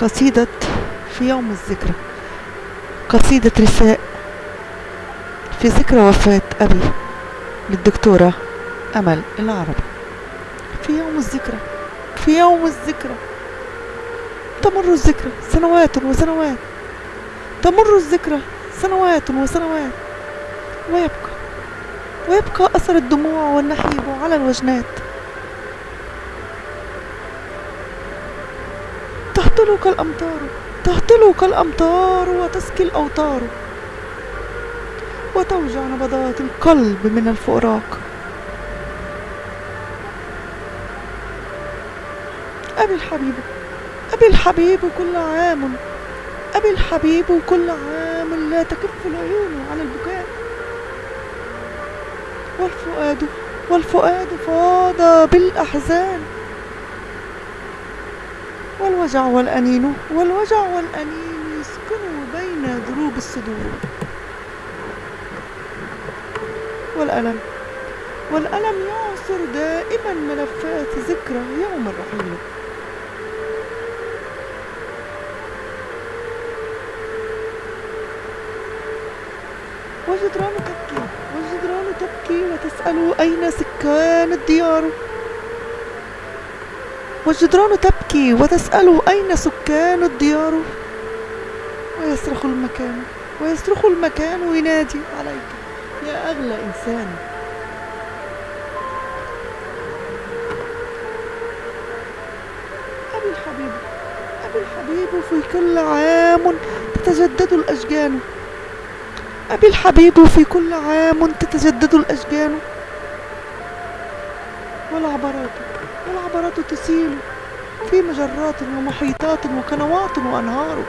قصيدة في يوم الذكرى. قصيدة رساء في ذكرى وفاة أبي للدكتورة أمل العربي. في يوم الذكرى في يوم الذكرى. تمر الذكرى سنوات وسنوات. تمر الذكرى سنوات وسنوات. ويبقى ويبقى أثر الدموع والنحيب على الوجنات. تهطل كالأمطار تهطل كالأمطار وتسكي الأوتار. وتوجع نبضات القلب من الفراق. أبي الحبيب أبي الحبيب كل عام. أبي الحبيب كل عام لا تكف العيون على البكاء. والفؤاد والفؤاد فاض بالأحزان. والوجع والأنين والوجع والأنين يسكنوا بين دروب الصدور. والألم والألم يعصر دائما ملفات ذكرى يوم الرحيل. والجدران تبكي والجدران تبكي وتسأل أين سكان الديار؟ والجدران تبكي وتسأل أين سكان الديار؟ ويصرخ المكان ويصرخ المكان وينادي عليك يا أغلى إنسان. أبي الحبيب أبي الحبيب في كل عام تتجدد الأشجان أبي الحبيب في كل عام تتجدد الأشجان والعبرات والعبرات تسيل في مجرات ومحيطات وقنوات وأنهار.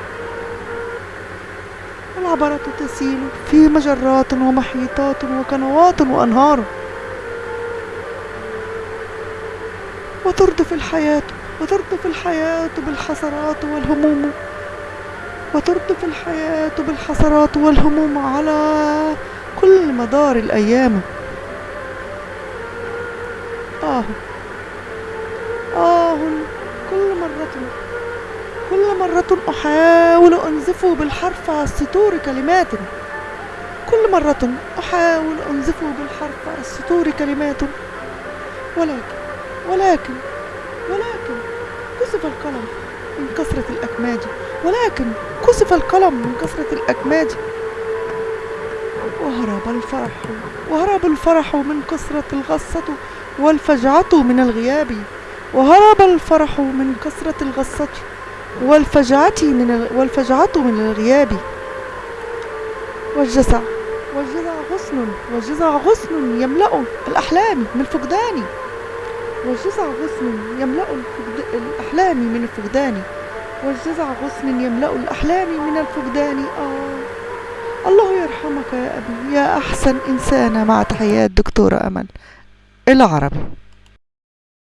والعبرات تسيل في مجرات ومحيطات وقنوات وأنهار. وتردف الحياة وتردف الحياة بالحسرات والهموم. وتردف الحياة بالحسرات والهموم على كل مدار الأيام. آه. كل مرة أحاول أنزف بالحرف على السطور كلمات. كل مرة أحاول أنزف بالحرف على السطور كلمات. ولكن ولكن ولكن كسف القلم من كثرة الأكماج. ولكن كسف القلم من كثرة الأكماج. وهرب الفرح وهرب الفرح من كثرة الغصة والفجعة من الغياب. وهرب الفرح من كثرة الغصة والفجعة من ال... والفجعة من الغياب. والجزع والجزع غصن والجزع غصن يملأ الأحلام من فقدان والجزع غصن يملأ. الأحلام من الفقدان. والجزع غصن يملأ الأحلام من الفقدان. آه. الله يرحمك يا أبي يا أحسن إنسانة مع تحيات دكتورة أمل. العربي